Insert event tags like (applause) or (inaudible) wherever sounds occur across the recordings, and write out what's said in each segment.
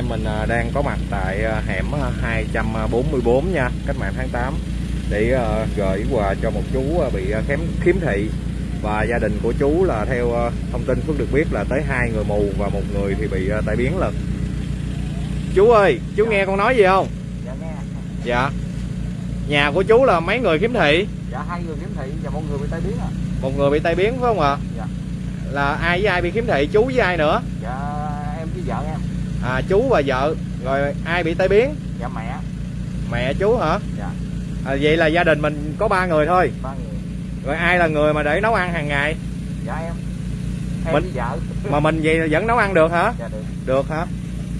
em mình à, đang có mặt tại à, hẻm à, 244 nha cách mạng tháng 8 để à, gửi quà cho một chú à, bị à, khiếm thị. Và gia đình của chú là theo à, thông tin Phước được biết là tới hai người mù và một người thì bị à, tai biến lần chú ơi chú nghe con nói gì không? Dạ nghe. Dạ. Nhà của chú là mấy người khiếm thị? Dạ hai người khiếm thị và một người bị tai biến à một người bị tai biến phải không ạ? Dạ. là ai với ai bị khiếm thị? Chú với ai nữa? Dạ em với vợ em à chú và vợ rồi ai bị tai biến? Dạ mẹ. Mẹ chú hả? Dạ. À, vậy là gia đình mình có ba người thôi? Ba người. Rồi ai là người mà để nấu ăn hàng ngày? Dạ em. Em Mình- vợ. mà mình vậy vẫn nấu ăn được hả? Dạ được. Được hả?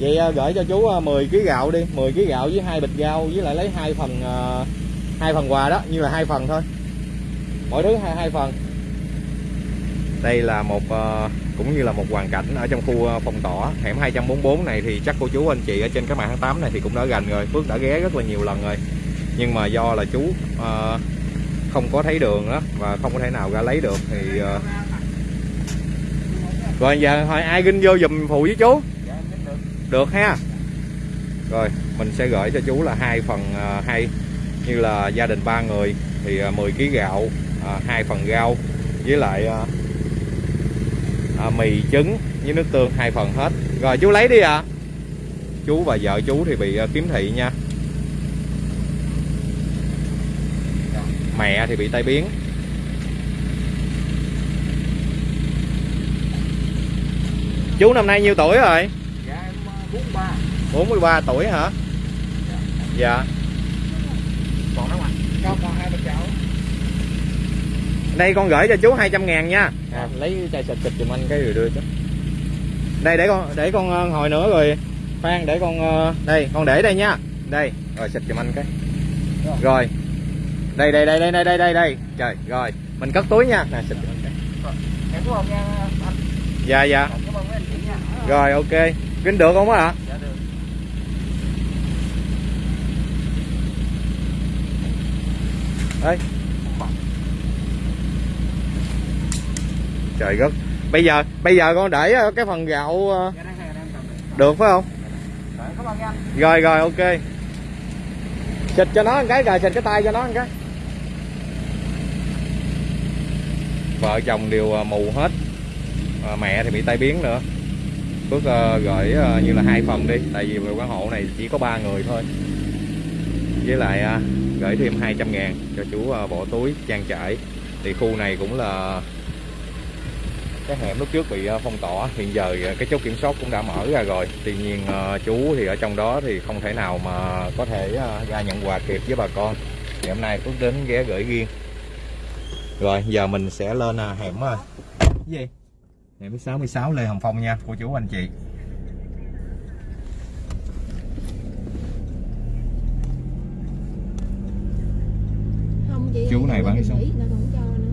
Vậy à, gửi cho chú à, 10 kg gạo đi. 10 kg gạo với hai bịch rau với lại lấy hai phần à, hai phần quà đó như là hai phần thôi. Mỗi thứ hai hai phần. Đây là một à, cũng như là một hoàn cảnh ở trong khu ờ, phòng tỏ hẻm 244 này thì chắc cô chú anh chị ở trên cái mạng tháng 8 này thì cũng đã gần rồi Phước đã ghé rất là nhiều lần rồi. Nhưng mà do là chú uh, không có thấy đường đó và không có thể nào ra lấy được thì uh... rồi giờ thôi ai ginh vô giùm phụ với chú? Được ha. Rồi mình sẽ gửi cho chú là hai phần à, hai như là gia đình ba người thì uh, 10 kg gạo à, hai phần rau với lại uh, à, mì trứng với nước tương hai phần hết. Rồi chú lấy đi ạ. À. chú và vợ chú thì bị à, khiếm thị nha. Mẹ thì bị tai biến. Chú năm nay nhiêu tuổi rồi? Dạ em ờ, bốn ba. 43 tuổi hả? Dạ. còn đó mà còn hai Đây con gửi cho chú 200 ngàn nha. À, lấy chai xịt xịt giùm anh cái rồi đưa cho. Đây để con để con ờ, hồi nữa rồi. Khoan để con ờ, đây, con để đây nha. Đây, rồi xịt giùm anh cái. Rồi. Đây đây đây đây đây đây đây đây. Trời, rồi. Mình cất túi nha. Nè xịt giùm anh cái. Dạ dạ. cảm ơn mấy anh chị nha Rồi ok. Kính được không á ạ? Trời đất. Bây giờ bây giờ con để ờ, cái phần gạo ờ, được phải không? Rồi, rồi ok. Xịt cho nó một cái rồi xịt cái tay cho nó một cái. Vợ chồng đều ờ, mù hết. À, mẹ thì bị tai biến nữa. Phước à, gửi à, như là hai phần đi tại vì quán hộ này chỉ có ba người thôi. Với lại à, gửi thêm 200 ngàn cho chú à, bỏ túi trang trải. Thì khu này cũng là cái hẻm lúc trước bị ờ, phong tỏa. Hiện giờ ờ, cái chốt kiểm soát cũng đã mở ra rồi. Tuy nhiên ờ, chú thì ở trong đó thì không thể nào mà có thể ra nhận quà kịp với bà con. Thì hôm nay Phước đến ghé gửi riêng. Rồi, giờ mình sẽ lên hẻm gì? Hẻm 66 Lê Hồng Phong nha cô chú anh chị không chị Chú này bán cái cái sống. nó còn cho nữa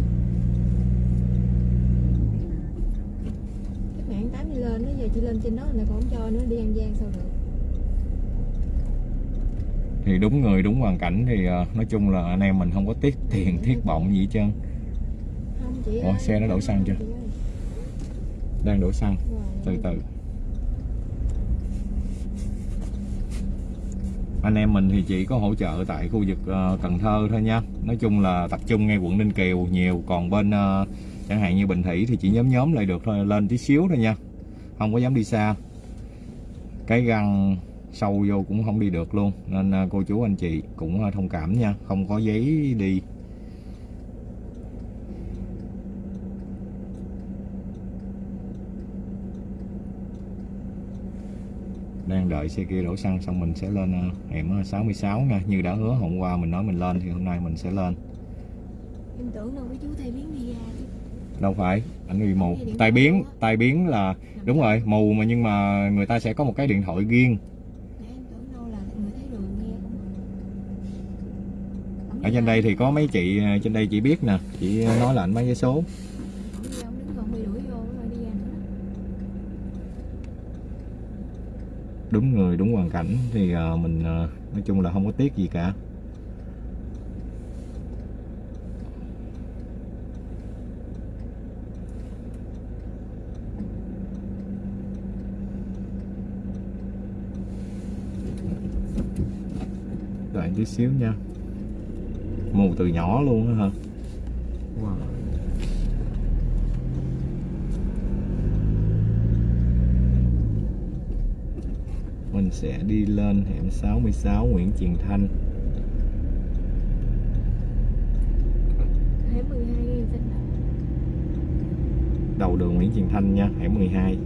các bạn tám đi lên nó giờ chị lên trên đó là còn không cho nữa đi ăn gian sao được thì đúng người đúng hoàn cảnh thì à, nói chung là anh em mình không có tiết tiền thiết bọng gì hết trơn. Ủa, xe nó đổ xăng chưa? đang đổ xăng. Từ từ. Anh em mình thì chỉ có hỗ trợ tại khu vực ờ, Cần Thơ thôi nha. Nói chung là tập trung ngay quận Ninh Kiều nhiều còn bên ờ, chẳng hạn như Bình Thủy thì chỉ nhóm nhóm lại được thôi lên tí xíu thôi nha. Không có dám đi xa. Cái găng sâu vô cũng không đi được luôn. Nên ờ, cô chú anh chị cũng ờ, thông cảm nha. Không có giấy đi. Đang đợi xe kia đổ xăng xong mình sẽ lên ờ, hẻm ờ, 66 nha. Như đã hứa hôm qua mình nói mình lên thì hôm nay mình sẽ lên. Em tưởng đâu cái chú tay biến đi ra chứ. Đâu phải anh bị mù. Tai biến tai biến là đúng rồi mù mà nhưng mà người ta sẽ có một cái điện thoại riêng ở trên đây thì có mấy chị à, trên đây chị biết nè, chị nói là anh mấy cái số. Đúng người, đúng hoàn cảnh thì à, mình à, nói chung là không có tiếc gì cả. Lại tí xíu nha mù từ nhỏ luôn á hả? Wow. mình sẽ đi lên hẻm 66 Nguyễn Truyền Thanh. Hẻm 12 nghe xanh đầu đường Nguyễn Truyền Thanh nha hẻm 12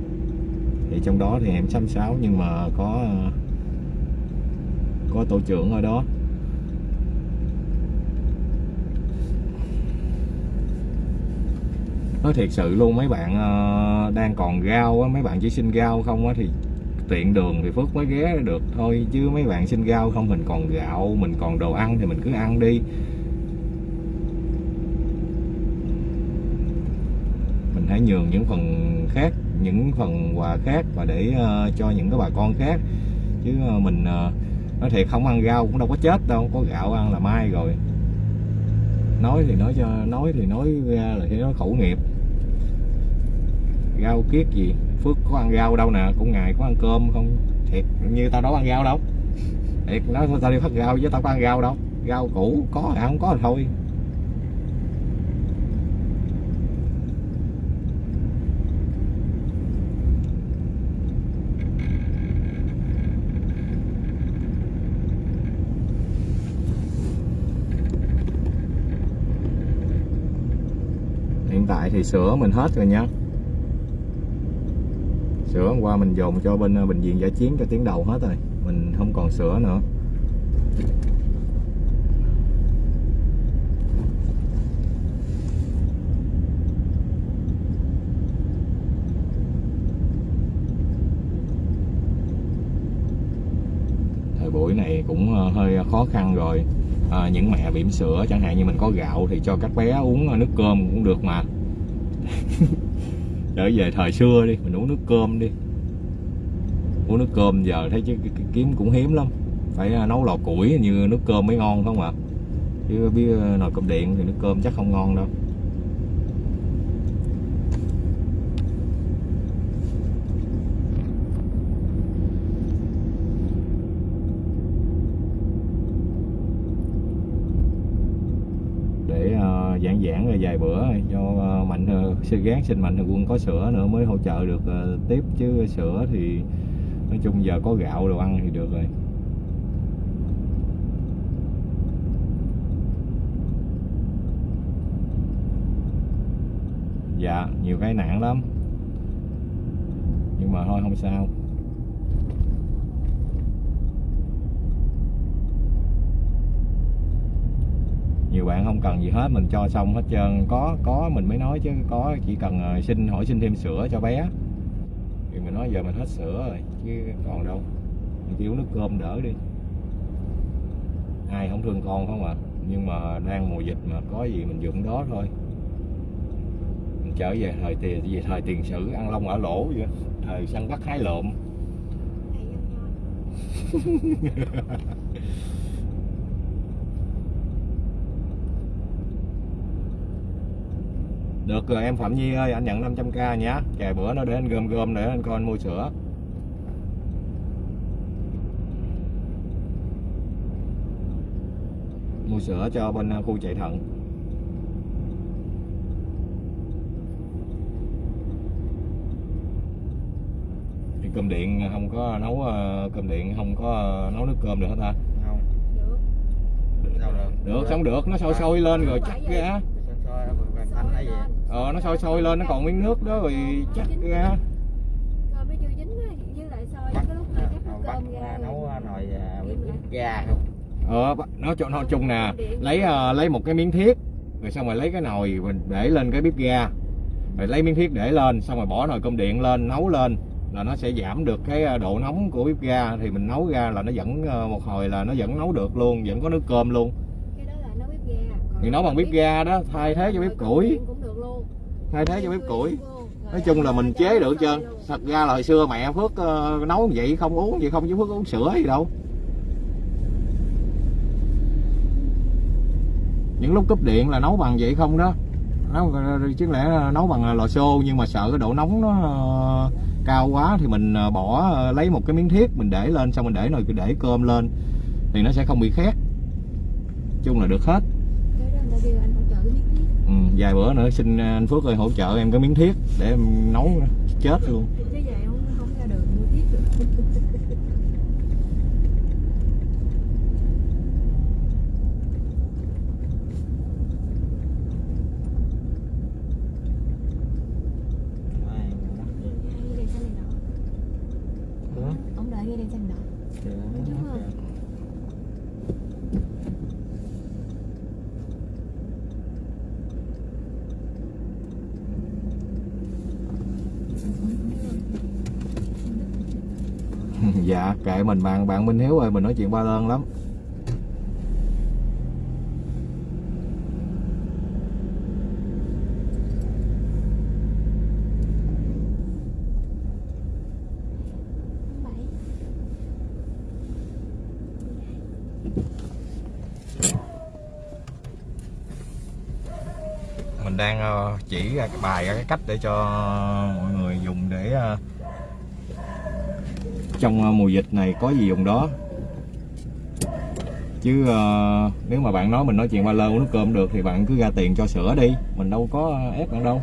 thì trong đó thì hẻm 66 nhưng mà có ờ, có tổ trưởng ở đó nói thiệt sự luôn mấy bạn ờ, đang còn rau á mấy bạn chỉ xin rau không á thì tiện đường thì Phước mới ghé được thôi chứ mấy bạn xin rau không mình còn gạo mình còn đồ ăn thì mình cứ ăn đi. Mình hãy nhường những phần khác những phần quà khác và để uh, cho những cái bà con khác. Chứ uh, mình uh, nói thiệt không ăn rau cũng đâu có chết đâu có gạo ăn là mai rồi. Nói thì nói cho nói thì nói ra là nó khẩu nghiệp rau kiết gì? Phước có ăn rau đâu nè, cũng ngày có ăn cơm không? Thiệt, như tao đâu ăn rau đâu. Thiệt, nói tao đi phát rau chứ tao có ăn rau đâu. Rau củ, có ăn không có thì thôi. Hiện tại thì sữa mình hết rồi nha. Sửa hôm qua mình dồn cho bên ờ, bệnh viện giải chiến cho tiếng đầu hết rồi. Mình không còn sửa nữa. Thời buổi này cũng ờ, hơi ờ, khó khăn rồi. À, những mẹ bỉm sữa chẳng hạn như mình có gạo thì cho các bé uống nước cơm cũng được mà trở về thời xưa đi, mình uống nước cơm đi. Uống nước cơm giờ thấy chứ kiếm cũng hiếm lắm. Phải à, nấu lò củi như nước cơm mới ngon không ạ chứ biết à, nồi cơm điện thì nước cơm chắc không ngon đâu để ờ, giãn giãn rồi vài bữa cho ờ, mạnh ờ, sư gán xin mạnh thường quân có sữa nữa mới hỗ trợ được ờ, tiếp. Chứ sữa thì nói chung giờ có gạo đồ ăn thì được rồi. Dạ nhiều cái nạn lắm. Nhưng mà thôi, không sao. Nhiều bạn không cần gì hết mình cho xong hết trơn. Có có mình mới nói chứ có chỉ cần ờ, xin hỏi xin thêm sữa cho bé. Thì mình nói giờ mình hết sữa rồi chứ còn đâu. Mình chỉ uống nước cơm đỡ đi. Ai không thương con không à? Nhưng mà đang mùa dịch mà có gì mình dùng đó thôi. Mình trở về thời tiền về thời tiền sử ăn lông ở lỗ vậy. Thời săn bắt hái lộm (laughs) Thầy ăn ngon. Được rồi em Phạm Nhi ơi, anh nhận 500k nhé. Vài bữa nó để anh gom gom để anh coi anh mua sữa. Mua sữa cho bên uh, khu chạy thận. Thì cơm điện không có nấu uh, cơm điện không có uh, nấu nước cơm được hết ta. không Được. sao được Được, sống được, nó sôi sôi lên rồi chắc sôi, vàng thanh hay gì? Ờ nó sôi sôi lên nó còn miếng nước đó rồi chắc ra. Cơm nó chưa á, với lại cái lúc chắc bắt cơm ra. nấu nồi à, bếp bếp ga không? Ờ nó cho nó chung nè lấy ờ, lấy một cái miếng thiết rồi xong rồi lấy cái nồi mình để lên cái bếp ga. Rồi lấy miếng thiết để lên xong rồi bỏ nồi cơm điện lên nấu lên là nó sẽ giảm được cái ờ, độ nóng của bếp ga. Thì mình nấu ra là nó vẫn ờ, một hồi là nó vẫn nấu được luôn vẫn có nước cơm luôn Cái đó là nấu bếp ga. Còn thì nấu bằng bếp ga đó thay thế cho bếp củi. Thay thế cho bếp củi. Nói chung là mình chế được trơn thật ra là hồi xưa mẹ phước uh, nấu vậy không uống vậy không chứ phước uống sữa gì đâu. Những lúc cúp điện là nấu bằng vậy không đó. Nấu ờ, chứ lẽ là nấu bằng ờ, lò xô nhưng mà sợ cái độ nóng nó uh, cao quá thì mình bỏ uh, lấy một cái miếng thiết mình để lên xong mình để nồi để cơm lên thì nó sẽ không bị khét. Chung là được hết cái đó người ta kêu anh hỗ trợ cái miếng thiết. Ừ, vài bữa nữa xin anh Phước ơi hỗ trợ em cái miếng thiết để em nấu chết luôn. Chứ vậy không không ra đường mua thiết được Ai, Ghe đèn xanh này nọ Ủa? ông đợi ghe đèn xanh nọ Kìa, Đúng kìa. không? Dạ kệ mình, bạn bạn Minh Hiếu ơi, mình nói chuyện ba đơn lắm. Mình đang ờ, chỉ ra cái bài, ra cái cách để cho mọi người dùng để ờ, trong ờ, mùa dịch này có gì dùng đó. Chứ uh, nếu mà bạn nói mình nói chuyện ba lơ uống nước cơm được thì bạn cứ ra tiền cho sữa đi mình đâu có ép bạn đâu.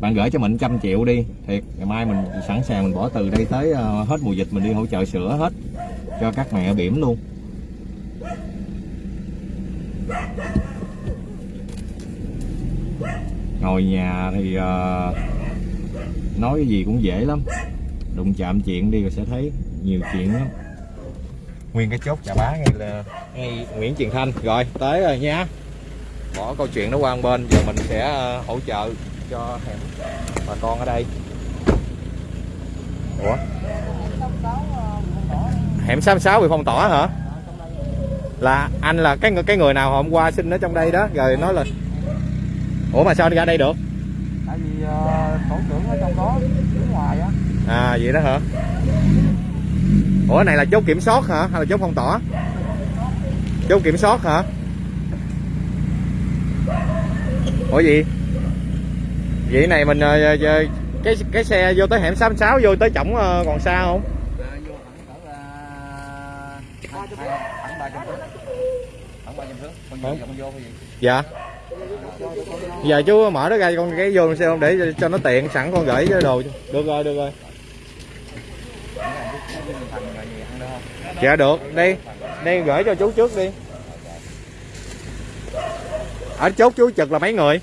Bạn gửi cho mình trăm triệu đi thiệt ngày mai mình sẵn sàng mình bỏ từ đây tới uh, hết mùa dịch mình đi hỗ trợ sữa hết cho các mẹ bỉm luôn. Ngồi nhà thì uh, nói cái gì cũng dễ lắm. Đụng chạm chuyện đi rồi sẽ thấy nhiều chuyện lắm. Nguyên cái chốt chà bá ngay là ngay Nguyễn Truyền Thanh. Rồi tới rồi nha. Bỏ câu chuyện nó qua một bên giờ mình sẽ ờ, hỗ trợ cho hẻm bà con ở đây. Ủa? Hẻm 66 bị phong tỏa hả? Là anh là cái người cái người nào hôm qua xin ở trong đây đó? Rồi nói là ủa mà sao đi ra đây được? Tại vì ờ, tổ trưởng ở trong đó đứng ngoài á. À vậy đó hả ủa này là chốt kiểm soát hả? Hay là chốt phong tỏa? Chốt kiểm soát hả? Ủa gì? Vậy này mình ờ, ờ, cái cái xe vô tới hẻm 66 vô tới chổng ờ, còn xa không? Ờ, dạ. Giờ chú mở nó ra con cái vô xe không? Để cho- cho nó tiện sẵn con gửi cái đồ được rồi được rồi thành là gì ăn được không dạ được. Đi. Đi gửi cho chú trước đi. Ở chốt chú trực là mấy người?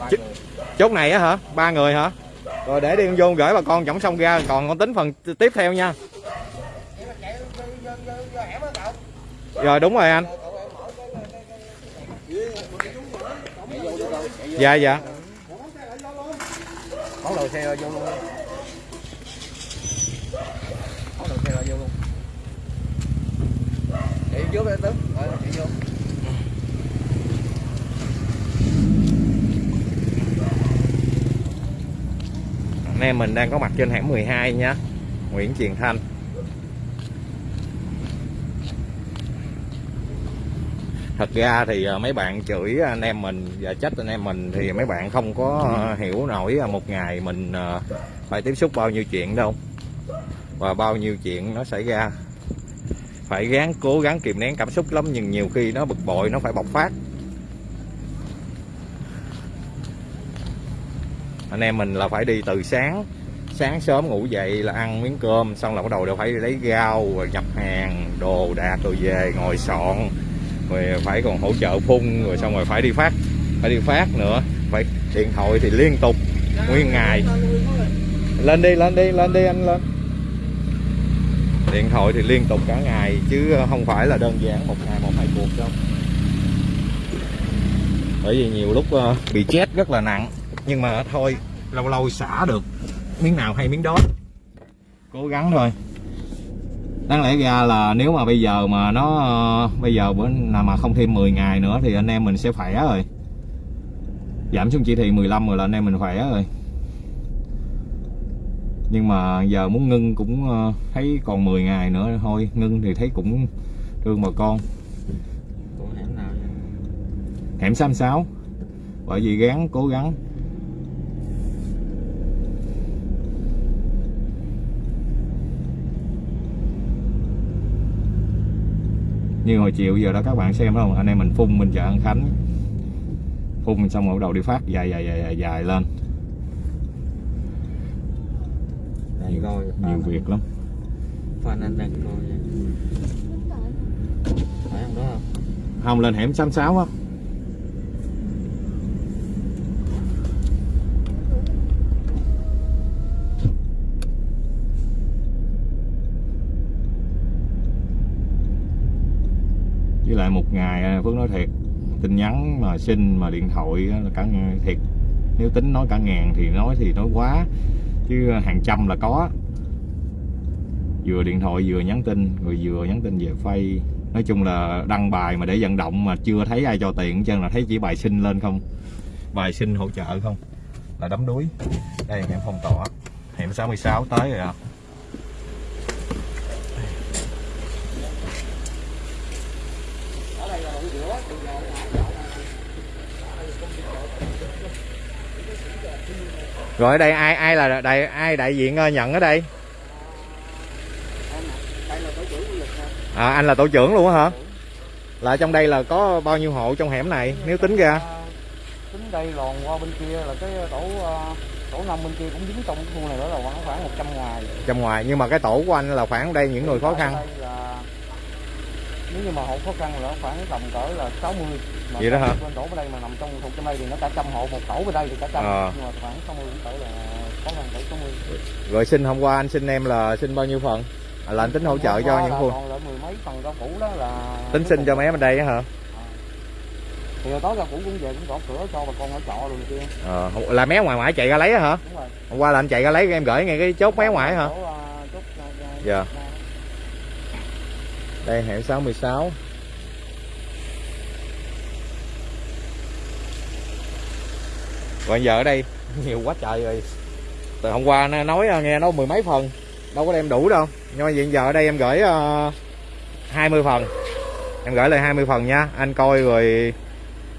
À, người. chốt này á hả? Ba người hả? Rồi để đi con vô gửi bà con chổng xong ra còn con tính phần tiếp theo nha. Rồi đúng rồi anh. Dạ dạ. Món đồ xe vô luôn Món đồ xe rồi vô luôn để trước đây tướng Rồi chị vô. Anh em mình đang có mặt trên hẻm 12 nha Nguyễn Triền Thanh. Thật ra thì à, mấy bạn chửi anh em mình và trách anh em mình thì mấy bạn không có à, hiểu nổi à, một ngày mình phải tiếp xúc bao nhiêu chuyện đâu. Và bao nhiêu chuyện nó xảy ra phải gắng cố gắng kìm nén cảm xúc lắm, nhưng nhiều khi nó bực bội, nó phải bộc phát. Anh em mình là phải đi từ sáng sáng sớm ngủ dậy là ăn miếng cơm, xong là bắt đầu đều phải lấy rau rồi nhập hàng, đồ đạc rồi về ngồi soạn, rồi phải còn hỗ trợ phun, rồi xong rồi phải đi phát, phải đi phát nữa. Phải điện thoại thì liên tục, nguyên ngày. Lên đi lên đi lên đi, anh lên điện thoại thì liên tục cả ngày, chứ ờ, không phải là đơn giản một ngày một hai cuộc đâu. Bởi vì nhiều lúc ờ, bị chết rất là nặng, nhưng mà thôi, lâu lâu xả được miếng nào hay miếng đó. Cố gắng thôi. Đáng lẽ ra là nếu mà bây giờ mà nó ờ, bây giờ bữa nào mà không thêm 10 ngày nữa thì anh em mình sẽ khỏe rồi. Giảm xuống chỉ thị 15 rồi là anh em mình khỏe rồi nhưng mà giờ muốn ngưng cũng ờ, thấy còn 10 ngày nữa thôi. Ngưng thì thấy cũng thương bà con. Hẻm nào vậy? hẻm 66 bởi vì gắng cố gắng. Như hồi chiều giờ đó các bạn xem không? Anh em mình phun mình chợ An Khánh. Phun xong rồi đầu đi phát dài dài dài dài, dài lên Đang coi nhiều việc lắm Phan anh đang coi nha. Phải không đó không? không lên hẻm 66 á với lại một ngày à, Phước nói thiệt tin nhắn mà xin mà điện thoại là cả thiệt nếu tính nói cả ngàn thì nói thì nói quá chứ hàng trăm là có. Vừa điện thoại vừa nhắn tin, rồi vừa nhắn tin về phay nói chung là đăng bài mà để vận động mà chưa thấy ai cho tiền chân là thấy chỉ bài xin lên không. Bài xin hỗ trợ không? Là đấm đuối. Đây hẻm phong tỏa. Hẻm 66 tới rồi ạ. Rồi ở đây ai ai là đại ai đại diện ờ, nhận ở đây? À anh là tổ trưởng luôn hả? Là trong đây là có bao nhiêu hộ trong hẻm này? Nếu tính ra. Tính đây lòn qua bên kia là cái tổ ờ, tổ năm bên kia cũng dính trong cái khu này đó là khoảng khoảng 100 ngoài. Trong ngoài nhưng mà cái tổ của anh là khoảng đây những người khó khăn. Đây là nếu như mà hộ khó khăn là khoảng tầm cỡ là 60 mà Vậy đó hả? bên tổ bên đây mà nằm trong thuộc trong đây thì nó cả trăm hộ một tổ bên đây thì cả trăm. Ờ. nhưng mà khoảng 60 cũng cỡ là khó khăn cỡ 60 rồi xin hôm qua anh xin em là xin bao nhiêu phần? À, là anh tính hỗ trợ Hôm cho những là khu còn lại mười mấy phần rau củ đó là tính xin cho mấy em ở đây á hả? Thì hồi tối rau củ cũng về cũng gõ cửa cho bà con ở trọ rồi này kia. Ờ, là mé ngoài ngoại chạy ra lấy hả? Đúng rồi. Hôm qua là anh chạy ra lấy em gửi ngay cái chốt mé ngoại hả? à, chốt, à, à, Dạ đây hẻm 66 còn giờ ở đây (laughs) nhiều quá trời rồi. Từ hôm qua nó nói à, nghe nó mười mấy phần đâu có đem đủ đâu. Nhưng mà hiện giờ ở đây em gửi à, uh, 20 phần. Em gửi lại 20 phần nha. Anh coi rồi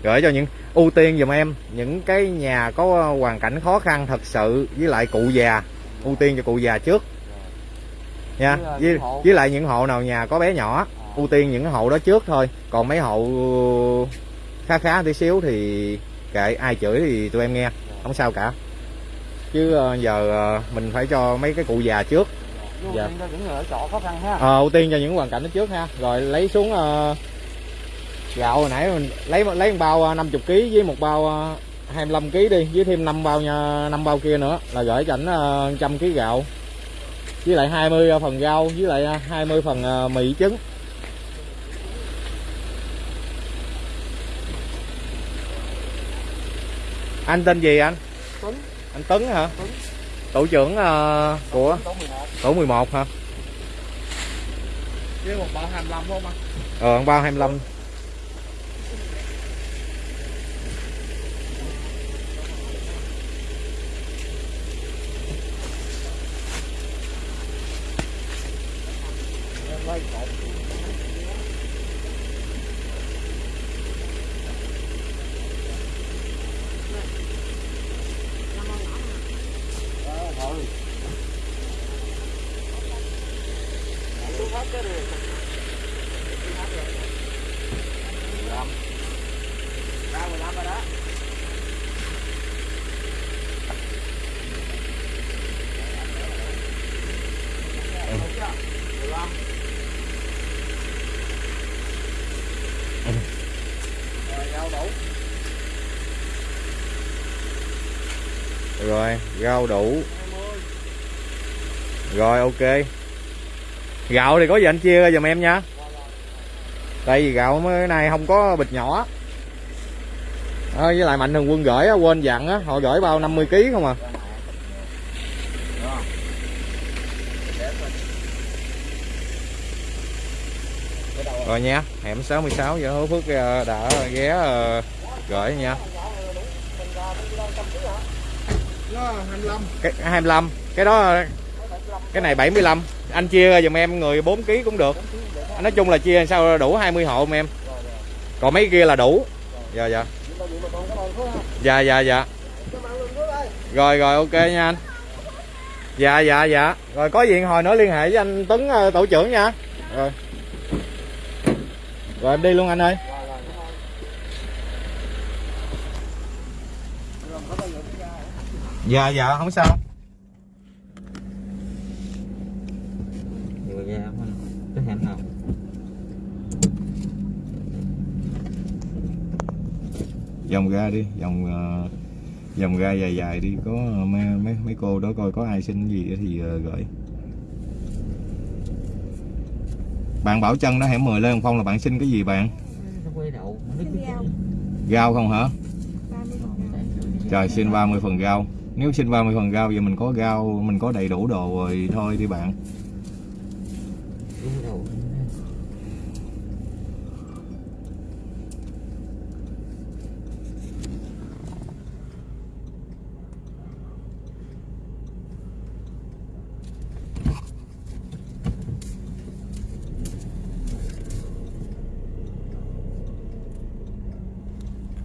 gửi cho những ưu tiên dùm em. Những cái nhà có à, hoàn cảnh khó khăn thật sự với lại cụ già. Ưu tiên cho cụ già trước nha Với, à, với, lại những hộ nào nhà có bé nhỏ ưu tiên những hộ đó trước thôi. Còn mấy hộ khá khá tí xíu thì kệ ai chửi thì tụi em nghe không sao cả. Chứ ờ, giờ ờ, mình phải cho mấy cái cụ già trước. Ưu Dạ. tiên cho những người ở trọ khó khăn ha. Ờ, ưu tiên cho những hoàn cảnh đó trước ha. Rồi lấy xuống ờ, gạo hồi nãy mình lấy lấy một bao ờ, 50 kg với một bao ờ, 25 kg đi với thêm 5 bao nha năm bao kia nữa là gửi cho ảnh ờ, trăm kg gạo với lại 20 phần rau với lại ờ, 20 phần ờ, mì trứng. Anh tên gì anh? Tuấn. anh Tấn hả? Tuấn. tổ trưởng ờ, của tổ 11 tổ 11 hả? Với một bao 25 không anh? Ờ bao 25 quay cột Ờ, thôi. Tôi phát cái này. Tôi phát rồi. 15. Ra 15 rồi đó. Đúng chưa? 15. Rồi, rau đủ. rồi rau đủ. Rồi ok. Gạo thì có gì anh chia ra giùm em nha. Tại vì gạo mới này không có bịch nhỏ. À, với lại mạnh thường quân gửi á, quên dặn á họ gửi bao 50 kg không à? Rồi nha hẻm 66 giờ hứa phước ờ, đã ghé ờ, gửi nha. Nó 25. cái 25 cái đó, cái này 75 anh chia ra giùm em, người 4 kg cũng được. Nói chung là chia sao đủ 20 hộ em. Còn mấy kia là đủ. Dạ dạ. Dạ dạ dạ. Rồi rồi, ok nha anh. Dạ dạ dạ. Rồi, có gì hồi nữa liên hệ với anh Tuấn ờ, tổ trưởng nha. Rồi. Rồi, em đi luôn anh ơi. Dạ dạ không sao. Vừa ra không cái hẹn nào vòng ra đi vòng ờ, vòng ra dài dài đi. Có mấy mấy, mấy cô đó coi có ai xin gì thì ờ, gửi. Bạn bảo chân đó hẻm 10 lên không là bạn xin cái gì bạn? Rau không hả? 30 phần rau. trời xin 30 phần rau nếu xin 30 phần rau giờ mình có rau mình có đầy đủ đồ rồi thôi đi bạn.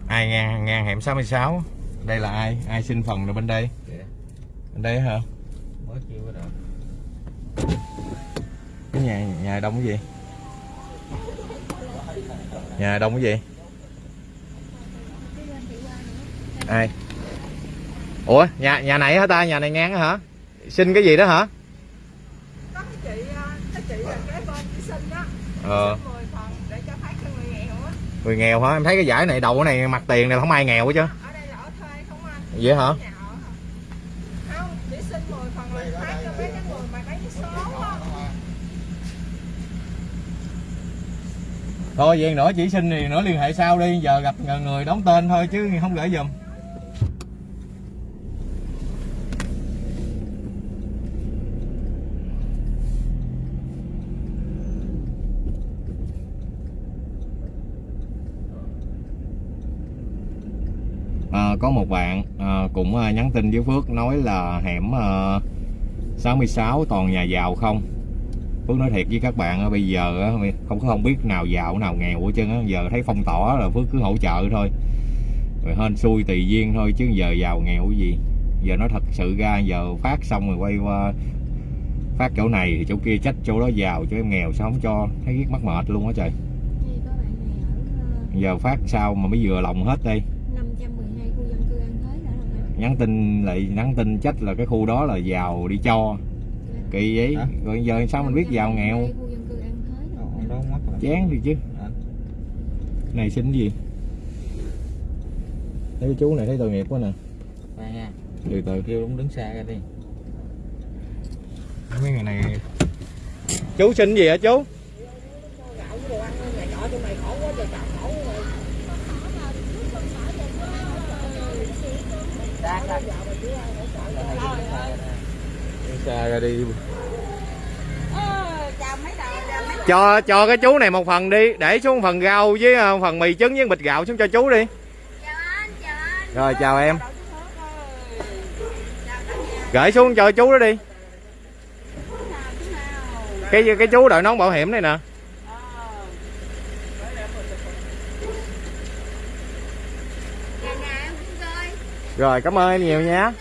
Ai ngang ngang hẻm 66 đây là ai? Ai xin phần là bên đây? Kìa bên đây hả? Mới kêu cái cái nhà nhà đông cái gì? Nhà đông cái gì? Ai? Ủa nhà nhà này hả ta? Nhà này ngang hả? Xin cái gì đó hả? Có cái chị ờ, cái chị là kế bên chị sinh đó. Ờ. Xin 10 phần để cho phát cho người nghèo á. Người nghèo hả? Em thấy cái giải này đầu cái này mặt tiền này không ai nghèo hết chứ ở đây là ở thuê không anh vậy hả? Nhà ở hả không chỉ xin 10 phần là phát cho mấy cái người mà lấy số á. Thôi vậy nữa chỉ xin thì nữa liên hệ sau đi. Giờ gặp người đóng tên thôi chứ không gửi giùm. À, có một bạn cũng à, nhắn tin với Phước nói là hẻm à, 66 toàn nhà giàu không? Phước nói thiệt với các bạn á, bây giờ không có không biết nào giàu nào nghèo hết trơn giờ thấy phong tỏa là Phước cứ hỗ trợ thôi. Rồi hên xui tùy duyên thôi chứ giờ giàu nghèo cái gì? Giờ nó thật sự ra giờ phát xong rồi quay qua phát chỗ này thì chỗ kia trách chỗ đó giàu chỗ em nghèo sao không cho? Thấy mắc mệt luôn á trời. Giờ phát sao mà mới vừa lòng hết đây ờ, 512 khu dân cư An Thới đã rồi anh. Nhắn tin lại nhắn tin trách là cái khu đó là giàu đi cho. Kỳ vậy? Rồi giờ sao mình biết giàu nghèo? 512 khu dân cư An Thới rồi. Đâu, đâu mất rồi. Chán thì chứ. À. này xin gì? Thấy chú này thấy tội nghiệp quá nè. Nha. Từ từ. Kêu đúng đứng xa ra đi. Mấy người này chú xin gì hả chú? Gạo với đồ ăn nhà trọ trong này khổ quá trời trọ khổ xa ra đi cho cho cái chú này một phần đi, để xuống phần rau với à, phần mì trứng với bịch gạo xuống cho chú đi. Rồi, chào em. Gửi xuống cho chú đó đi. Cái cái chú đội nón bảo hiểm này nè Ờ. Nhà nhà em cũng chơi rồi cảm ơn em nhiều nha.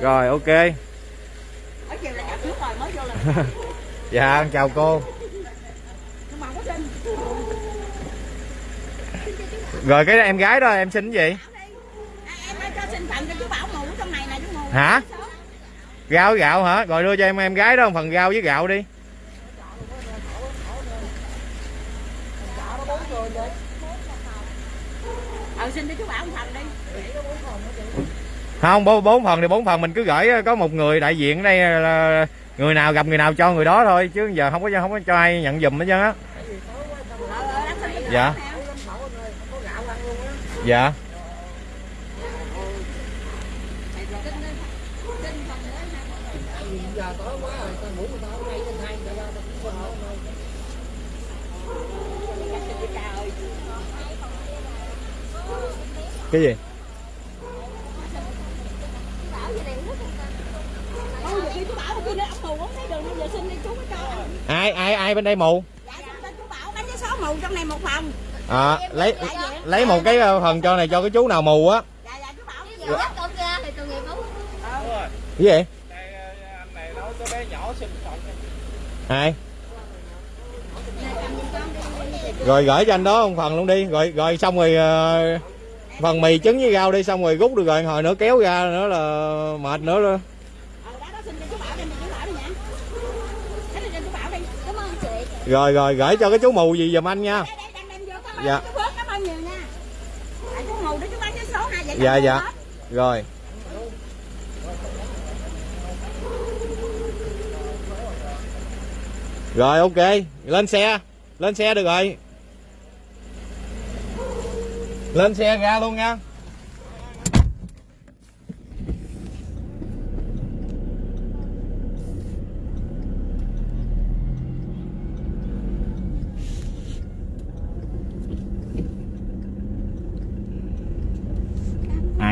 Rồi ok. (laughs) Dạ chào cô. Rồi cái em gái đó em xin cái gì? À, Hả? với gạo hả? Rồi đưa cho em em gái đó một phần rau với gạo đi. Ờ xin cho chú bảo phần. đi không, bốn phần thì bốn phần, mình cứ gửi ờ, có một người đại diện ở đây ờ, là người nào gặp người nào cho người đó thôi, chứ giờ không có không có cho ai nhận giùm hết trơn á. Dạ. dạ. Cái gì Ôi, giờ khi chú bảo kia nó ổng mù không thấy đường nên giờ xin đi chú mới cho ai ai ai bên đây mù? Dạ xin cho chú bảo bánh vé số mù trong này một phòng. À, lấy lấy một cái ờ, phần cho này cho cái chú nào mù á. Dạ dạ chú bảo Giờ dắt con ra thì tội nghiệp không? cái gì? Anh này nói cái bé nhỏ xin phận ai? Rồi gửi cho anh đó một phần luôn đi. Rồi rồi xong rồi ờ, phần mì trứng với rau đi xong rồi rút được rồi. Hồi nữa kéo ra nữa là mệt nữa đó Ờ, đó, đó, xin cho chú Bảo đem cho chú Bảo đi nha. Lấy cho chú Bảo đi. Cảm ơn chị. Rồi rồi gửi cho cái chú mù gì giùm anh nha. Dạ. dạ dạ. rồi. Rồi ok. Lên xe. Lên xe được rồi. Lên xe ra luôn nha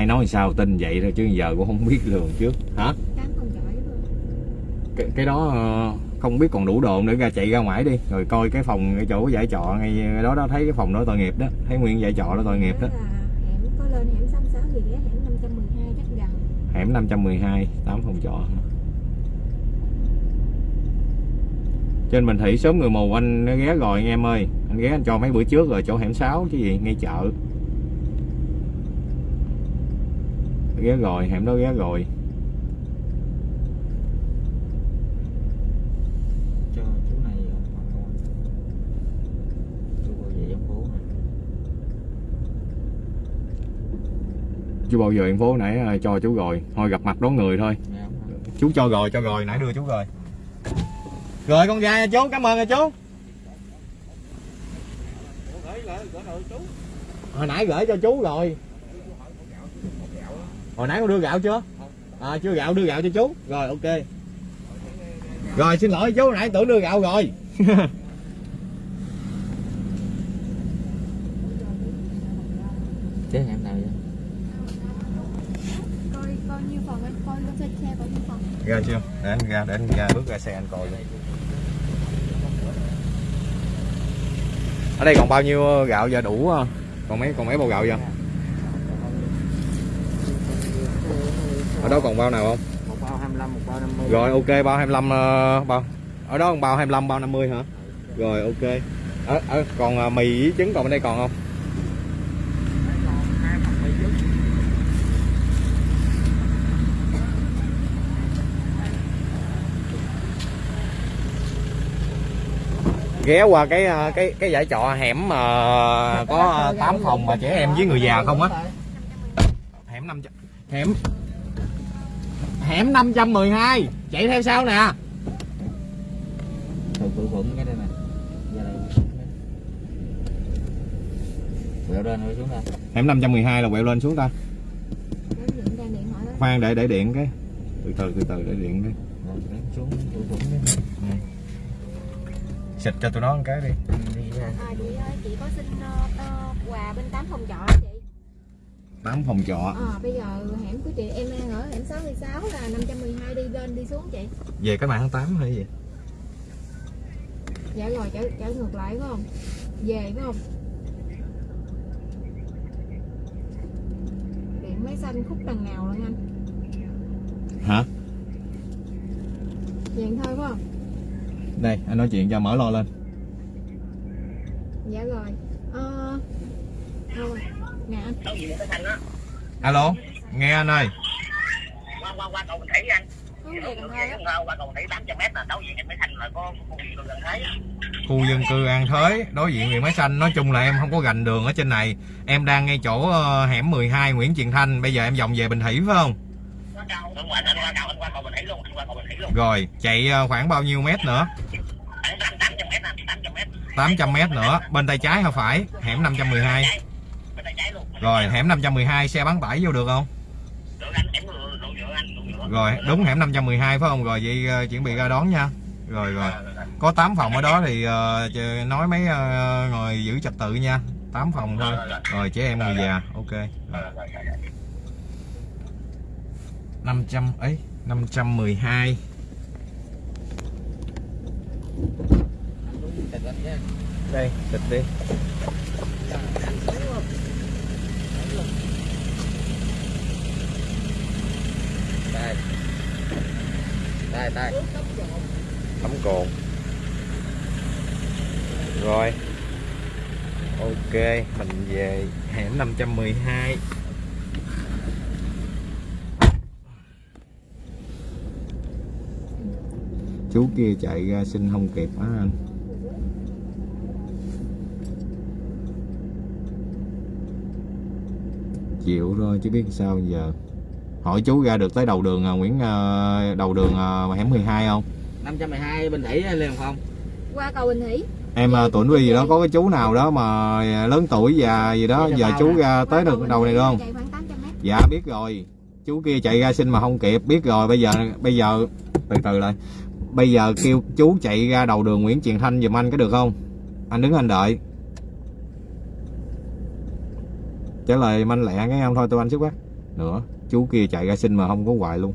ai nói sao tin vậy thôi chứ giờ cũng không biết lường trước. Hả? Cái, cái đó ờ, không biết còn đủ đồ nữa ra chạy ra ngoài đi rồi coi cái phòng cái chỗ giải trọ ngay đó đó thấy cái phòng đó tội nghiệp đó thấy nguyên giải trọ đó tội nghiệp đó. Hẻm có lên hẻm 66 thì ghé hẻm 512 chắc gần. Hẻm 512 tám phòng trọ. Trên Bình Thị sớm người mù anh ghé rồi anh em ơi. Anh ghé anh cho mấy bữa trước rồi chỗ hẻm 6 chứ gì ngay chợ ghé rồi hẻm đó ghé rồi. Cho chú này bà con chú bảo vệ dân phố này. Chú bao giờ em phố nãy ờ, cho chú rồi. Thôi gặp mặt đón người thôi. Nghe không chú cho rồi cho rồi. Nãy đưa chú rồi. Rồi con ra nha chú cảm ơn nha chú. Hồi nãy gửi cho chú rồi hồi nãy con đưa gạo chưa? À chưa gạo đưa gạo cho chú. Rồi ok. Rồi xin lỗi chú nãy tưởng đưa gạo rồi. Chế hẻm nào vậy? Coi coi nhiêu phần anh coi lên xe xe coi nhiêu phần ra chưa? Để anh ra để anh ra bước ra xe anh coi ở đây còn bao nhiêu gạo giờ đủ không? còn mấy còn mấy bao gạo giờ ở đó còn bao nào không? Một bao 25 một bao 50 rồi ok bao 25 ờ, bao. Ở đó còn bao 25 bao 50 hả? Rồi ok. Ở, ở còn ờ, mì với trứng còn bên đây còn không? Ghé qua cái ờ, cái cái giải trọ hẻm mà có 8 phòng mà trẻ em với người già không á? Hẻm 500 hẻm hẻm 512 chạy theo sau nè. Từ từ thuận cái đây nè. Quẹo lên rồi xuống đây. Hẻm 512 là quẹo lên xuống ta. Khoan để để điện cái. Từ từ từ từ để điện cái. Xuống xịt cho tụi nó một cái đi. đi ra à, chị ơi chị có xin ờ, ờ, quà bên 8 phòng trọ chị 8 phòng trọ. Ờ bây giờ hẻm của chị em đang ở hẻm 66 là 512 đi lên đi xuống chị. Về cái mạng tháng 8 hay gì? Dạ rồi trở, trở ngược lại phải không? Về phải không? Điện máy xanh khúc đằng nào luôn anh? Hả? Vậy thôi phải không? Đây anh nói chuyện cho mở lo lên. Dạ rồi. Ờ thôi nè anh alo, nghe anh ơi. Qua qua qua cầu Bình Thủy anh khu dân cư An Thới, đối diện huyện Máy Xanh. Nói chung là em không có gành đường ở trên này. Em đang ngay chỗ ờ, hẻm 12 Nguyễn Triền Thanh. Bây giờ em vòng về Bình Thủy phải không? Rồi, chạy ờ, khoảng bao nhiêu mét nữa? 800 mét anh 800 mét 800 mét nữa. Bên tay trái hay phải? Hẻm 512 bên tay trái luôn rồi hẻm 512 xe bán tải vô được không? Được anh em lộ nhựa anh nhựa. Rồi đúng hẻm 512 phải không? Rồi vậy ờ, chuẩn bị ra đón nha. Rồi rồi. Có 8 phòng ở đó thì chờ- nói mấy ờ, người giữ trật tự nha. 8 phòng thôi. Rồi trẻ em người già. Ok. Rồi. 500 ấy 512 Tịch lên chứ. đây tịch đi đây. Đây đây. Tấm cồn. Rồi. Ok, mình về hẻm 512 Chú kia chạy ra xin không kịp á anh. Chịu thôi chứ biết sao giờ. Hỏi chú ra được tới đầu đường à, Nguyễn à, đầu đường à, hẻm 12 không? 512 bên đẩy lên không qua cầu Bình Thủy Em à, tuổi gì đó có cái chú nào đó mà lớn tuổi già gì đó giờ chú ra tới được đầu này được không? chạy khoảng 800 mét Dạ biết rồi. Chú kia chạy ra xin mà không kịp, biết rồi. Bây giờ bây giờ từ từ lại. Bây giờ kêu chú chạy ra đầu đường Nguyễn Truyền Thanh giùm anh có được không? Anh đứng anh đợi. Trả lời manh lẹ cái em thôi tôi anh sức quá. Nữa, chú kia chạy ra xin mà không có hoài luôn.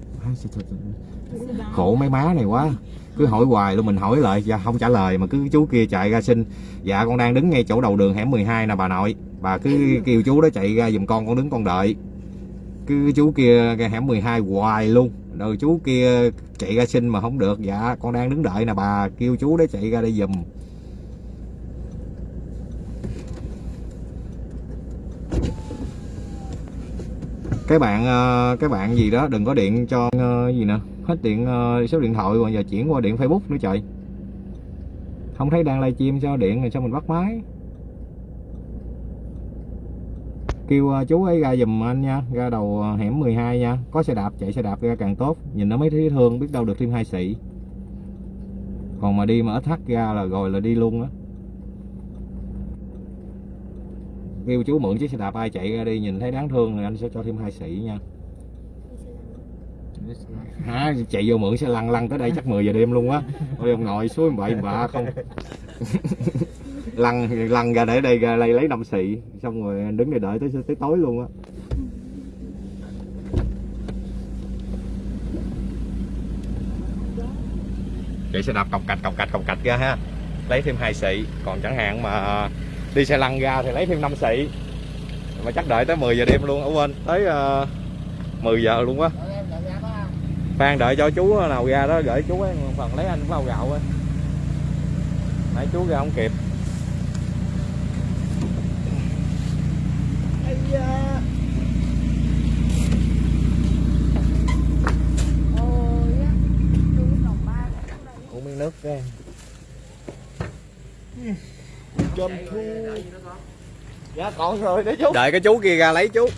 Khổ mấy má này quá. Cứ hỏi hoài luôn, mình hỏi lại dạ không trả lời mà cứ chú kia chạy ra xin. Dạ con đang đứng ngay chỗ đầu đường hẻm 12 nè, bà nội. Bà cứ kêu chú đó chạy ra giùm con con đứng con đợi cứ chú kia cái hẻm 12 hoài luôn rồi chú kia chạy ra xin mà không được dạ con đang đứng đợi nè, bà kêu chú đó chạy ra đây giùm cái bạn các cái bạn gì đó, đừng có điện cho ờ, gì nè, hết điện ờ, số điện thoại rồi giờ chuyển qua điện facebook nữa trời. Không thấy đang livestream sao điện rồi sao mình bắt máy? Kêu chú ấy ra giùm anh nha, ra đầu hẻm 12 nha, có xe đạp, chạy xe đạp ra càng tốt, nhìn nó mới thấy thương, biết đâu được thêm hai sĩ. Còn mà đi mà ít thắt ra là rồi là đi luôn á. Kêu chú mượn chiếc xe đạp ai chạy ra đi, nhìn thấy đáng thương thì anh sẽ cho thêm hai sĩ nha. Hả? Chạy vô mượn xe lăn lăn tới đây chắc 10 giờ đêm luôn á. Ôi, ông nội suối bậy bạ không? (laughs) Lăn lăn ra để đây ra đây lấy năm xị xong rồi đứng đây đợi tới tới tối luôn á. Chạy xe đạp cọc cạch cọc cạch cọc cạch ra ha. Lấy thêm hai xị còn chẳng hạn mà đi xe lăn ra thì lấy thêm 5 xị. Mà chắc đợi tới 10 giờ đêm luôn ở quên. Tới ờ, uh, 10 giờ luôn quá Phan đợi cho chú nào ra đó gửi chú ấy phần lấy anh bao gạo ấy. Nãy chú ra không kịp. Dạ còn rồi đấy chú đợi cái chú kia ra lấy chú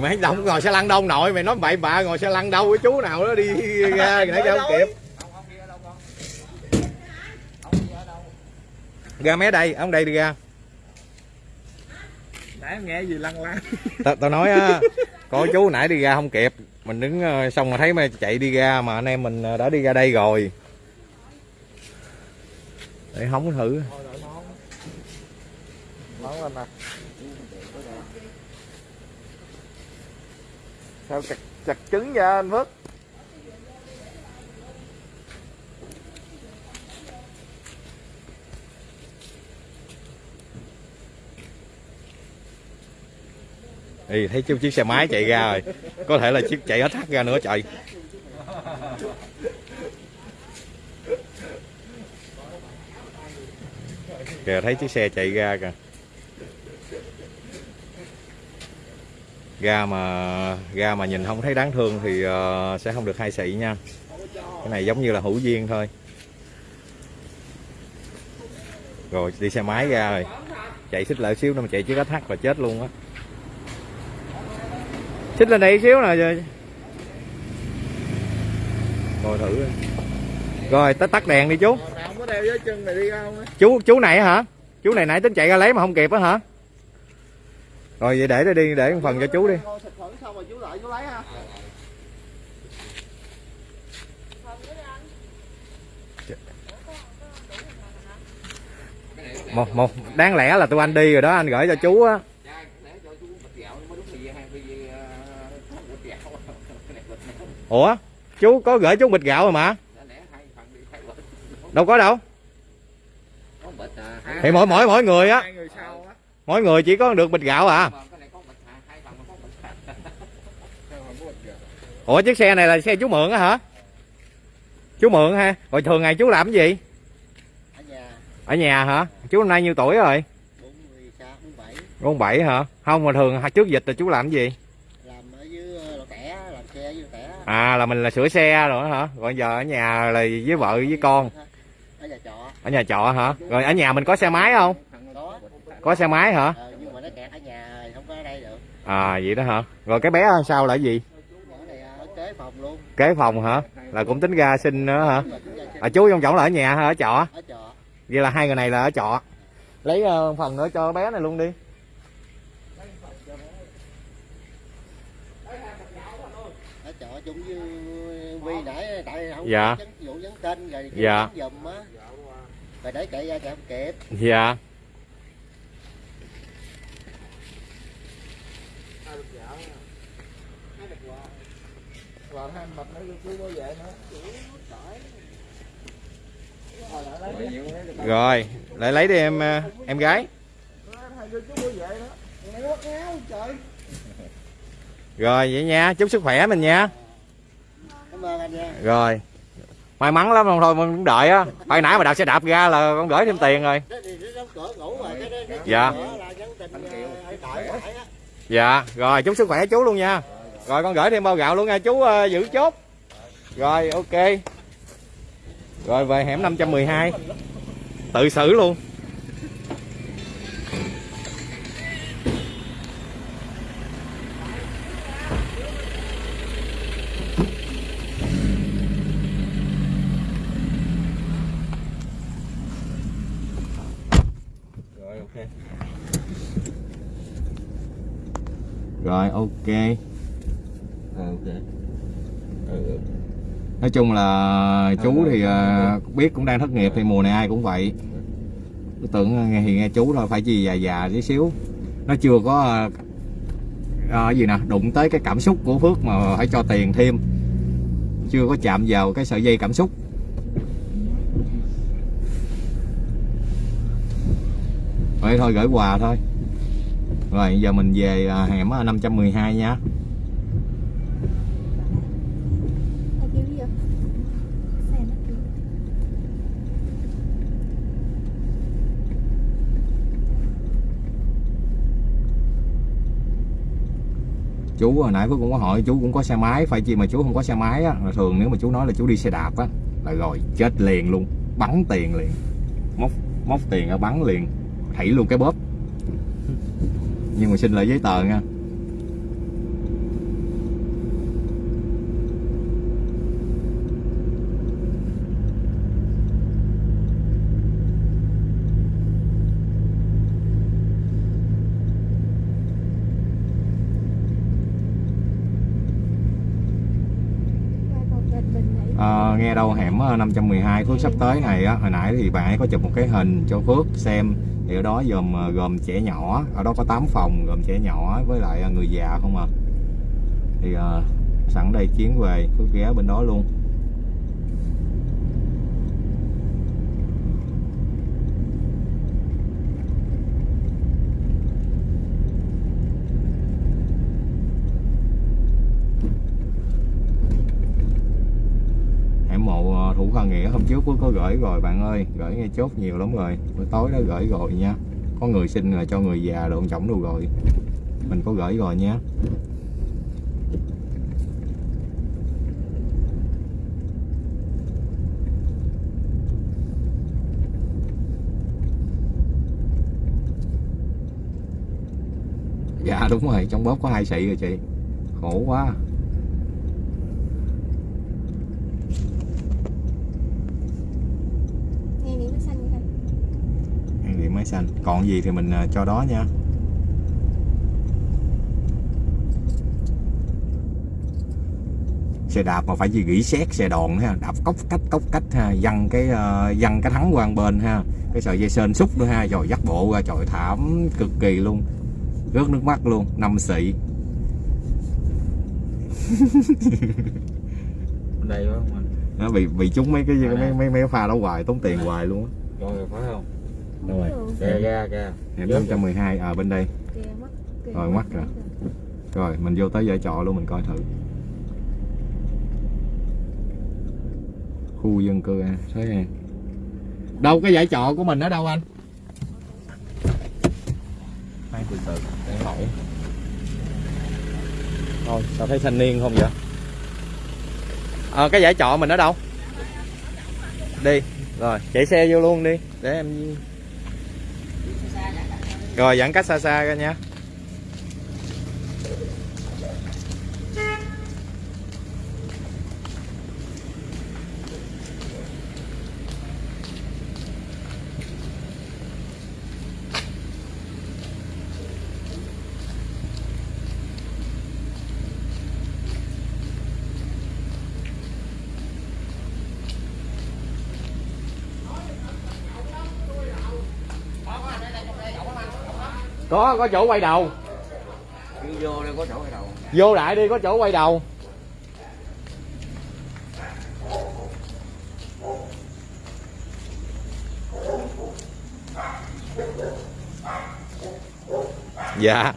mấy đông ngồi xe lăn đâu nội mày nói bậy bạ ngồi xe lăn đâu cái chú nào đó đi ra giờ không kịp ra mé đây ông đây đi ra nãy em nghe gì lăn lăn tao tao nói á có chú nãy đi ra không kịp mình đứng ờ, xong mà thấy mày chạy đi ra mà anh em mình ờ, đã đi ra đây rồi để hóng thử. Món lên nè. Sao chặt chặt trứng ra anh Phước? Thì thấy chiếc xe máy chạy ra rồi. Có thể là chiếc chạy hết thắt ra nữa trời kìa thấy chiếc xe chạy ra kìa. Ga mà ga mà nhìn không thấy đáng thương thì uh, sẽ không được hai xị nha. Cái này giống như là hữu duyên thôi. Rồi đi xe máy ra rồi. Chạy xích lại xíu nữa mà chạy chiếc SH thắt là chết luôn á. Xích lên đây xíu nè rồi coi thử. Rồi tới tắt đèn đi chú có đeo dưới chân này đi không á? Chú chú này hả? Chú này nãy tính chạy ra lấy mà không kịp á hả? Rồi vậy để đây đi để một phần cho chú đi. Một một đáng lẽ là tụi anh đi rồi đó anh gửi cho chú á. Ủa chú có gửi chú bịch gạo rồi mà đâu có đâu. Thì mỗi mỗi mỗi người á. Mỗi người chỉ có được bịch gạo à. Ủa chiếc xe này là xe chú mượn á hả? Chú mượn ha? Rồi thường ngày chú làm cái gì? Ở nhà. Hả? Chú năm nay nhiêu tuổi rồi? 46, 47 bốn bảy hả? Không mà thường trước dịch là chú làm cái gì? Làm ở dưới ờ, à là mình là sửa xe rồi hả? Còn giờ ở nhà là với vợ với con ở nhà trọ hả? Rồi ở nhà mình có xe máy không? Có có xe máy hả? Ờ, nhưng mà nó kẹt ở nhà rồi, không có ở đây được. À vậy đó hả? Rồi cái bé sao là gì? Kế phòng luôn kế phòng hả? Là cũng tính ra sinh nữa hả? À, chú trong chổng là ở nhà hay ở trọ? Vậy là hai người này là ở trọ. Lấy ờ, phần nữa cho bé này luôn đi. Ở trọ chung với quy nãy tại không Dạ. vụ rồi Dạ. á rồi để chạy ra chạy không kịp. Dạ. Còn hai mập rồi lại lấy đi em ờ, em gái. Rồi vậy nha chúc sức khỏe mình nha. Cảm ơn anh nha. Rồi may mắn lắm không thôi mình cũng đợi á. (laughs) Hồi nãy mà đạp xe đạp ra là con gửi thêm tiền rồi. Dạ. dạ rồi chúc sức khỏe chú luôn nha. Rồi con gửi thêm bao gạo luôn nha chú ờ, giữ chốt. Rồi ok. Rồi về hẻm 512 tự xử luôn rồi ok. Ok. nói chung là chú thì ờ, biết cũng đang thất nghiệp thì mùa này ai cũng vậy. Tôi tưởng nghe thì nghe chú thôi phải gì già già tí xíu. Nó chưa có ờ, gì nè đụng tới cái cảm xúc của phước mà phải cho tiền thêm. Chưa có chạm vào cái sợi dây cảm xúc. Vậy thôi gửi quà thôi rồi, giờ mình về à, hẻm à, 512 nha. Chú, hồi nãy cũng có hỏi, chú cũng có xe máy, phải chi mà chú không có xe máy á, là thường nếu mà chú nói là chú đi xe đạp á, là rồi, chết liền luôn, bắn tiền liền. Móc móc tiền ở bắn liền, thảy luôn cái bóp nhưng mà xin lại giấy tờ nha Qua cầu Bình Bình này. Ờ, nghe đâu hẻm ờ, 512 Phước sắp tới này á hồi nãy thì bạn ấy có chụp một cái hình cho Phước xem. Thì ở đó gồm ờ, gồm trẻ nhỏ ở đó có 8 phòng gồm trẻ nhỏ với lại ờ, người già không à. Thì ờ, sẵn đây chuyến về Phước ghé bên đó luôn hẻm mộ ờ, thủ khoa nghĩa hôm trước cũng có gửi rồi, bạn ơi. Gửi ngay chốt nhiều lắm rồi. Buổi tối đó gửi rồi nha. Có người xin là cho người già đồ trọng đồ rồi. Mình có gửi rồi nha. Dạ đúng rồi. Trong bóp có hai sị rồi chị. Khổ quá Nghe điểm nó xanh vậy thôi. Hang điện máy xanh còn gì thì mình ờ, cho đó nha. Xe đạp mà phải gì gỉ xét xe đòn ha. Đạp cốc cách cốc cách ha. Văng cái ờ, văng cái thắng qua một bên ha. Cái sợi dây sên xúc nữa ha. Rồi dắt bộ ra. Trời thảm cực kỳ luôn. Rớt nước mắt luôn. Năm xị. Đây không anh? nó bị bị trúng mấy cái mấy mấy mấy pha đó hoài tốn tiền hoài luôn á. Rồi phải không? Đúng rồi. Kè ra kè. hẻm 512 ở bên đây. Kìa, kìa, Rồi, mắt rồi. rồi mình vô tới giải trọ luôn mình coi thử. Khu dân cư à thấy ha đâu cái giải trọ của mình ở đâu anh? Hai từ từ để hỏi. Thôi sao thấy thanh niên không vậy? Ờ cái giải trọ mình ở đâu? Đi. Rồi chạy xe vô luôn đi để em rồi giãn cách xa xa ra nha. Có có chỗ quay đầu. Cứ vô đây có chỗ ở đầu. Vô lại đi có chỗ quay đầu. Dạ.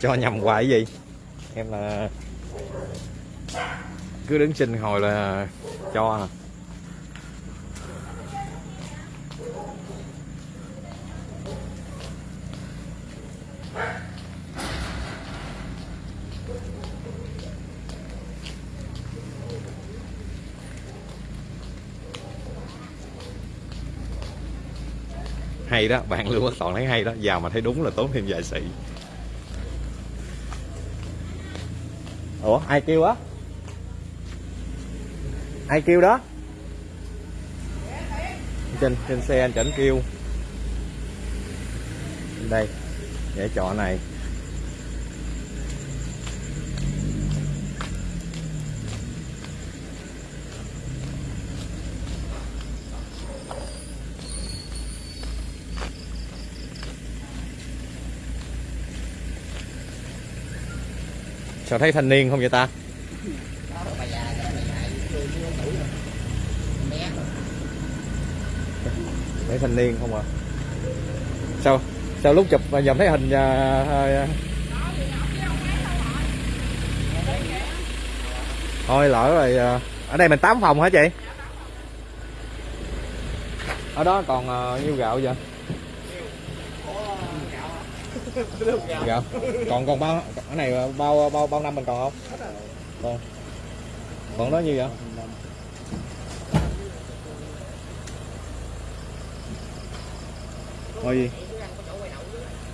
Cho nhầm hoài cái gì? Em là cứ đứng xin hồi là cho à hay đó, bạn lưu bất toàn thấy hay đó, vào mà thấy đúng là tốn thêm vài sĩ ủa, ai kêu á? Ai kêu đó? Trên trên xe anh chảnh kêu. Đây, để chọn này. Sao thấy thanh niên không vậy ta? Thấy thanh niên không à sao sao lúc chụp mà dòm thấy hình à, à, à, thôi lỡ rồi à, ở đây mình tám phòng hả chị? Ở đó còn à, nhiêu gạo vậy? Gạo còn còn bao cái này bao bao bao năm mình còn không? Còn còn đó nhiêu vậy? Thôi gì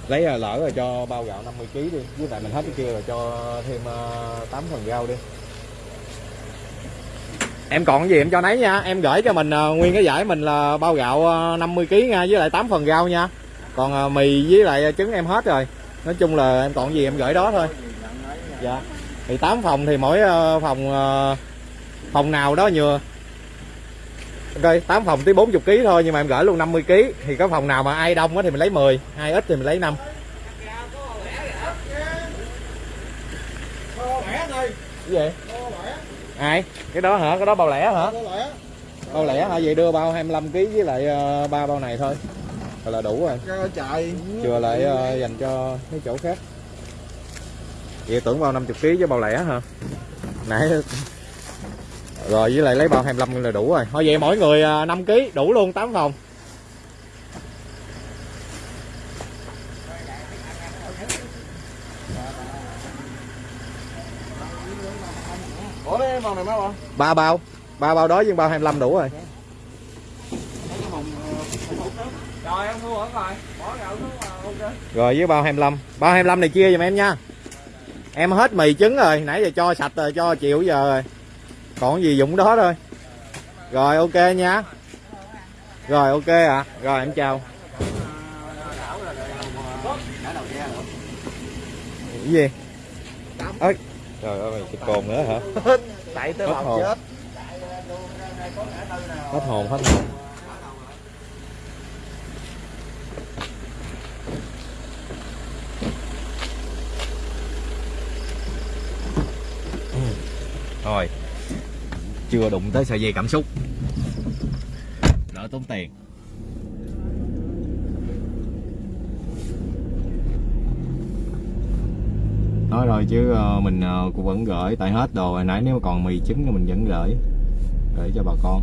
lấy à, là lỡ rồi cho bao gạo 50 kg đi. Với lại mình hết cái kia rồi cho thêm à, uh, 8 phần rau đi. Em còn cái gì em cho nấy nha. Em gửi cho mình uh, nguyên cái giải mình là bao gạo uh, 50 kg nha với lại 8 phần rau nha còn uh, mì với lại trứng em hết rồi nói chung là em còn gì em gửi đó thôi dạ thì 8 phòng thì mỗi uh, phòng phòng nào đó nhừa Ok, 8 phòng tới 40 kg thôi nhưng mà em gửi luôn 50 kg thì có phòng nào mà ai đông á thì mình lấy 10, ai ít thì mình lấy 5. Cái gì? Ai? Cái đó hả? Cái đó bao lẻ hả? Bao lẻ hả? Vậy đưa bao 25 kg với lại ba bao này thôi. Rồi là đủ rồi. chạy Chừa lại uh, dành cho cái chỗ khác. Vậy tưởng bao 50 kg với bao lẻ hả? Nãy (laughs) rồi với lại lấy bao 25 là đủ rồi thôi vậy mỗi người 5 kg đủ luôn 8 phòng Ủa cái màu này mấy bao? ba bao ba bao đó với bao 25 đủ rồi Rồi em mua rồi. Bỏ gạo xuống ok. Rồi với bao 25 bao 25 này chia giùm em nha. Em hết mì trứng rồi. Nãy giờ cho sạch rồi cho chịu giờ rồi. Còn gì dụng đó thôi. Rồi ok nha. Rồi ok ạ. À. rồi em chào. Cái gì? Ơi trời ơi cái cồn nữa hả? Chạy tới bọc chết. Hết hồn hết hồn thôi chưa đụng tới sợi dây cảm xúc. Đỡ tốn tiền. Nói rồi chứ ờ, mình ờ, cũng vẫn gửi tại hết đồ hồi nãy, nếu mà còn mì trứng thì mình vẫn gửi. Gửi cho bà con.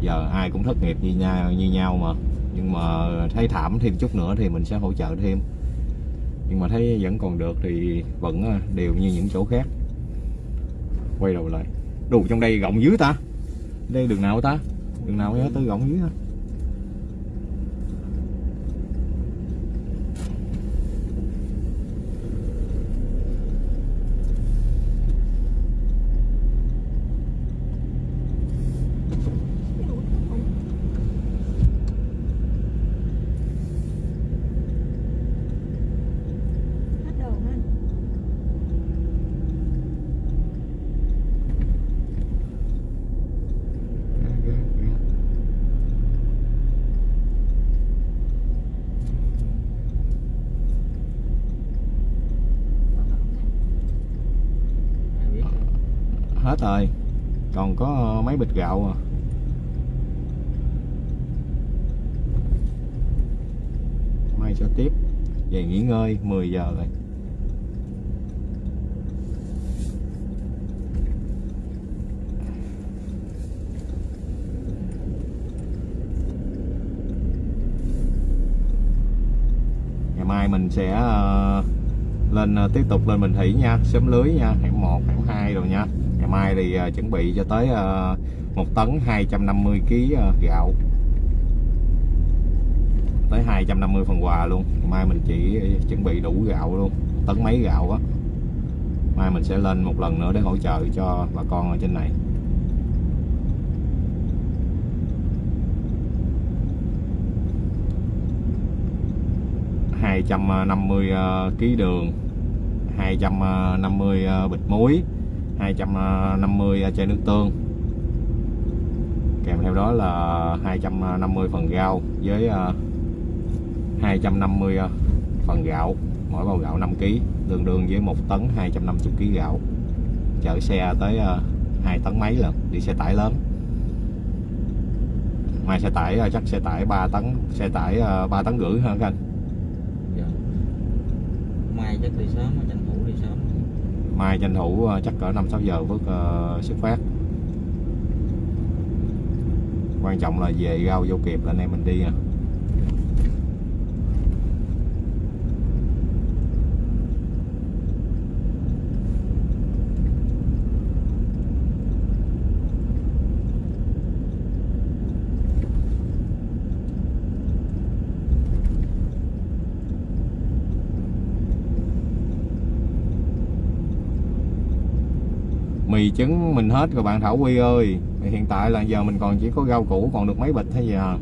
Giờ ai cũng thất nghiệp như nhau như nhau mà. Nhưng mà thấy thảm thêm chút nữa thì mình sẽ hỗ trợ thêm. Nhưng mà thấy vẫn còn được thì vẫn ờ, đều như những chỗ khác quay đầu lại. Đủ trong đây gọng dưới ta. Đây đường nào ta? Đường nào nhớ tới gọng dưới ta hết đồ hả anh ai biết hết rồi. Còn có ờ, mấy bịch gạo à. Mai sẽ tiếp. Về nghỉ ngơi 10 giờ rồi. Ngày mai mình sẽ ờ, lên ờ, tiếp tục lên Bình Thủy nha. Xóm lưới nha. Hẻm 1 hẻm 2 rồi nha ngày mai thì ờ, chuẩn bị cho tới ờ, một tấn 250 kg ờ, gạo. Tới 250 phần quà luôn. Ngày mai mình chỉ chuẩn bị đủ gạo luôn tấn mấy gạo á. Mai mình sẽ lên một lần nữa để hỗ trợ cho bà con ở trên này. Hai trăm năm mươi ờ, ký đường 250 mươi bịch muối. 250 chai nước tương. Kèm theo đó là 250 phần rau với à, 250 à, phần gạo, mỗi bao gạo 5 kg tương đương với 1 tấn 250 kg gạo. Chở xe tới à, 2 tấn mấy lần đi xe tải lớn. Ngoài xe tải chắc xe tải 3 tấn, xe tải 3 tấn rưỡi hơn anh. Dạ. mai chắc đi đi sớm mai tranh thủ ờ, chắc cỡ 5 6 giờ bước uh, xuất phát quan trọng là về rau vô kịp là anh em mình đi à. Mì trứng mình hết rồi, bạn Thảo Quy ơi. Hiện tại là giờ mình còn chỉ có rau củ, còn được mấy bịch thôi giờ